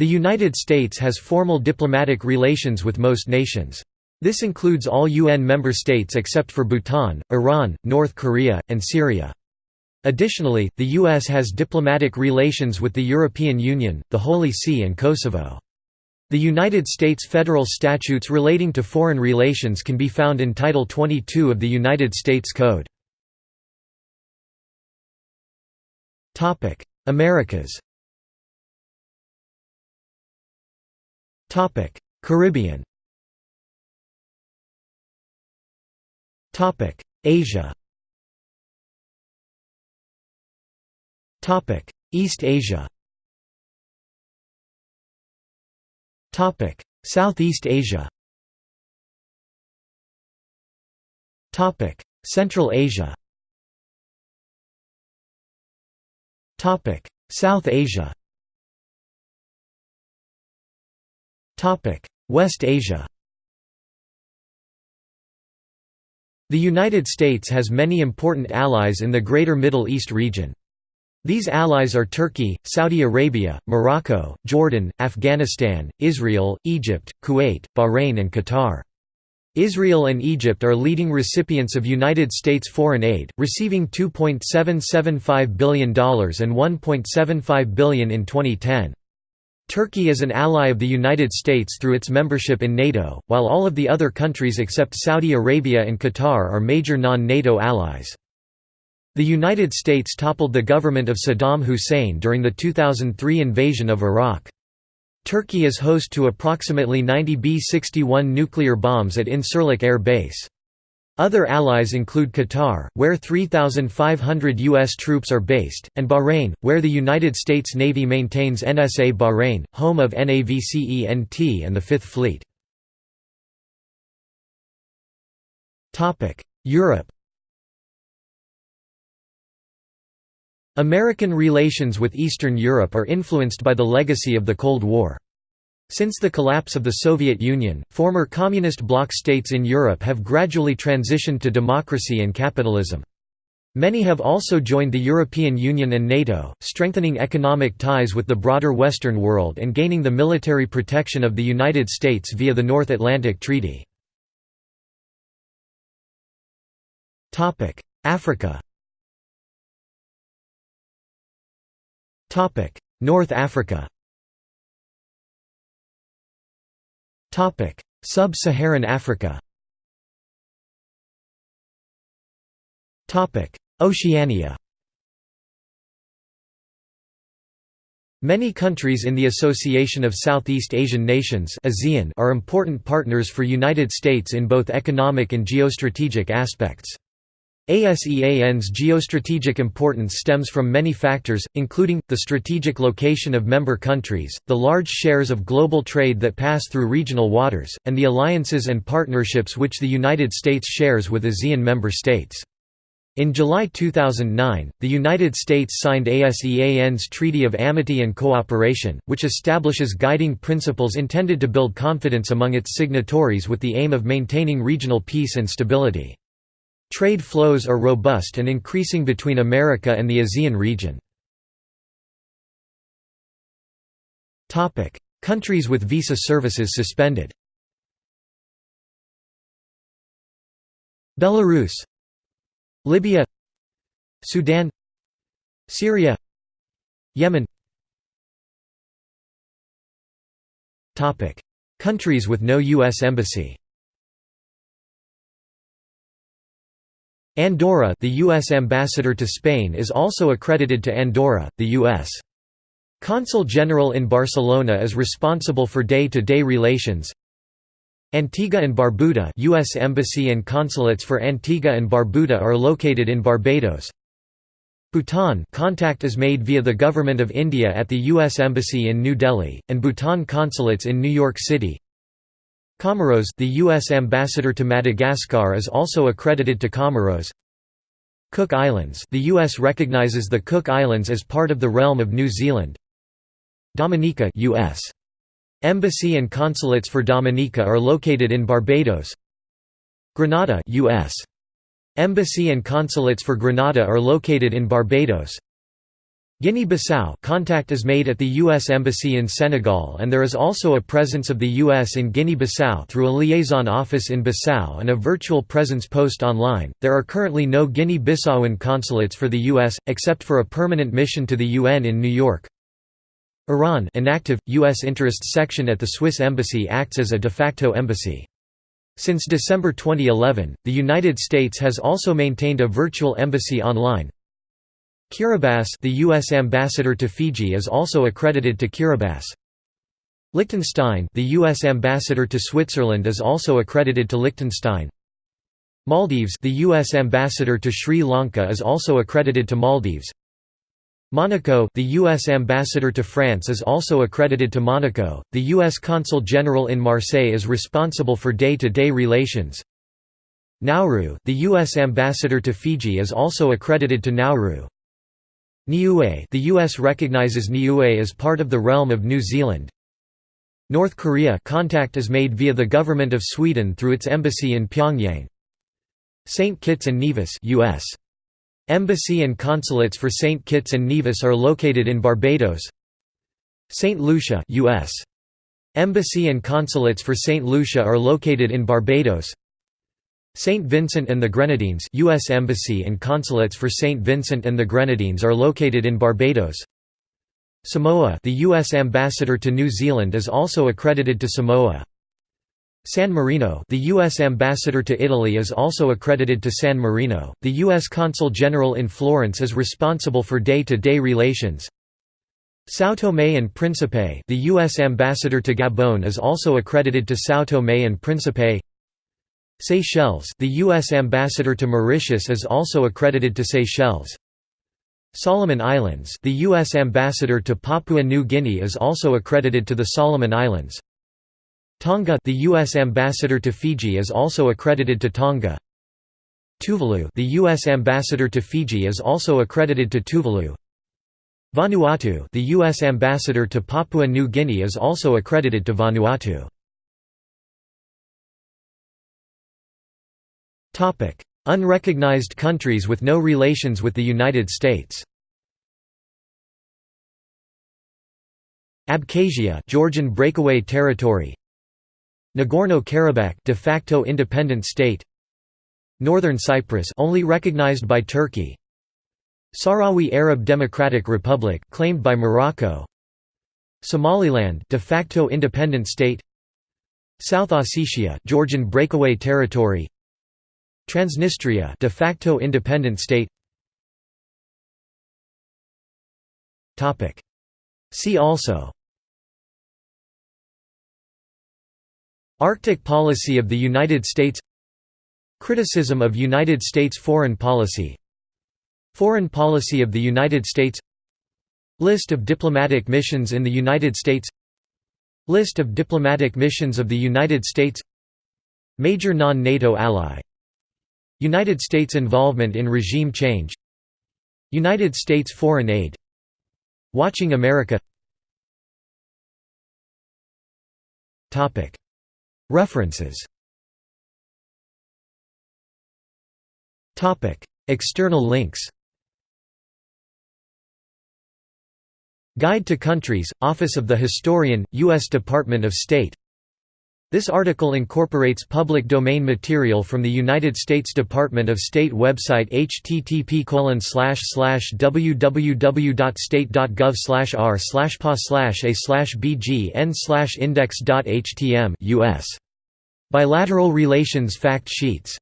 The United States has formal diplomatic relations with most nations. This includes all UN member states except for Bhutan, Iran, North Korea, and Syria. Additionally, the U.S. has diplomatic relations with the European Union, the Holy See and Kosovo. The United States federal statutes relating to foreign relations can be found in Title 22 of the United States Code. Americas Caribbean Topic: Asia Topic: East Asia Topic: Southeast Asia Topic: Central Asia Topic: South Asia West Asia The United States has many important allies in the Greater Middle East region. These allies are Turkey, Saudi Arabia, Morocco, Jordan, Afghanistan, Israel, Egypt, Kuwait, Bahrain and Qatar. Israel and Egypt are leading recipients of United States foreign aid, receiving $2.775 billion and $1.75 billion in 2010. Turkey is an ally of the United States through its membership in NATO, while all of the other countries except Saudi Arabia and Qatar are major non-NATO allies. The United States toppled the government of Saddam Hussein during the 2003 invasion of Iraq. Turkey is host to approximately 90 B-61 nuclear bombs at Incirlik Air Base. Other allies include Qatar, where 3,500 U.S. troops are based, and Bahrain, where the United States Navy maintains NSA Bahrain, home of NAVCENT and the Fifth Fleet. Europe American relations with Eastern Europe are influenced by the legacy of the Cold War. Since the collapse of the Soviet Union, former communist bloc states in Europe have gradually transitioned to democracy and capitalism. Many have also joined the European Union and NATO, strengthening economic ties with the broader Western world and gaining the military protection of the United States via the North Atlantic Treaty. Africa North Africa Sub-Saharan Africa. Oceania. Many countries in the Association of Southeast Asian Nations are important partners for United States in both economic and geostrategic aspects. ASEAN's geostrategic importance stems from many factors, including, the strategic location of member countries, the large shares of global trade that pass through regional waters, and the alliances and partnerships which the United States shares with ASEAN member states. In July 2009, the United States signed ASEAN's Treaty of Amity and Cooperation, which establishes guiding principles intended to build confidence among its signatories with the aim of maintaining regional peace and stability. Trade flows are robust and increasing between America and the ASEAN region. Countries with visa services suspended. Belarus. Libya. Sudan. Syria. Yemen. Countries with no U.S. embassy Andorra the U.S. ambassador to Spain is also accredited to Andorra, the U.S. Consul General in Barcelona is responsible for day-to-day -day relations. Antigua and Barbuda U.S. Embassy and consulates for Antigua and Barbuda are located in Barbados. Bhutan contact is made via the Government of India at the U.S. Embassy in New Delhi, and Bhutan consulates in New York City. Comoros the U.S. ambassador to Madagascar is also accredited to Comoros. Cook Islands the U.S. recognizes the Cook Islands as part of the realm of New Zealand. Dominica U.S. Embassy and consulates for Dominica are located in Barbados. Grenada U.S. Embassy and consulates for Grenada are located in Barbados. Guinea-Bissau contact is made at the U.S. Embassy in Senegal and there is also a presence of the U.S. in Guinea-Bissau through a liaison office in Bissau and a virtual presence post online. There are currently no Guinea-Bissauan consulates for the U.S., except for a permanent mission to the UN in New York. Iran inactive, U.S. interests section at the Swiss Embassy acts as a de facto embassy. Since December 2011, the United States has also maintained a virtual embassy online, Kiribati the U.S. ambassador to Fiji is also accredited to Kiribati. Liechtenstein the U.S. ambassador to Switzerland is also accredited to Liechtenstein. Maldives the U.S. ambassador to Sri Lanka is also accredited to Maldives. Monaco the U.S. ambassador to France is also accredited to Monaco. The U.S. Consul General in Marseille is responsible for day-to-day -day relations. Nauru the U.S. ambassador to Fiji is also accredited to Nauru. Niue the US recognizes Niue as part of the realm of New Zealand. North Korea contact is made via the government of Sweden through its embassy in Pyongyang. St. Kitts and Nevis US. Embassy and consulates for St. Kitts and Nevis are located in Barbados. St. Lucia US. Embassy and consulates for St. Lucia are located in Barbados. St. Vincent and the Grenadines U.S. Embassy and consulates for St. Vincent and the Grenadines are located in Barbados. Samoa the U.S. ambassador to New Zealand is also accredited to Samoa. San Marino the U.S. ambassador to Italy is also accredited to San Marino. The U.S. Consul General in Florence is responsible for day-to-day -day relations. São Tomé and Príncipe the U.S. ambassador to Gabon is also accredited to São Tomé and Príncipe. Seychelles the U.S. ambassador to Mauritius is also accredited to Seychelles. Solomon Islands the U.S. ambassador to Papua New Guinea is also accredited to the Solomon Islands. Tonga the U.S. ambassador to Fiji is also accredited to Tonga. Tuvalu the U.S. ambassador to Fiji is also accredited to Tuvalu. Vanuatu the U.S. ambassador to Papua New Guinea is also accredited to Vanuatu. Unrecognized countries with no relations with the United States. Abkhazia Georgian breakaway territory. Nagorno-Karabakh de facto independent state. Northern Cyprus only recognized by Turkey. Sahrawi Arab Democratic Republic claimed by Morocco. Somaliland de facto independent state. South Ossetia Georgian breakaway territory Transnistria de facto independent state. Topic. See also. Arctic policy of the United States. Criticism of United States foreign policy. Foreign policy of the United States. List of diplomatic missions in the United States. List of diplomatic missions of the United States. Major non-NATO ally United States involvement in regime change. United States foreign aid. Watching America. References. External links. Guide to Countries, Office of the Historian, U.S. Department of State this article incorporates public domain material from the United States Department of State website http www.state.gov r pa a bgn index.htm US. Bilateral Relations Fact Sheets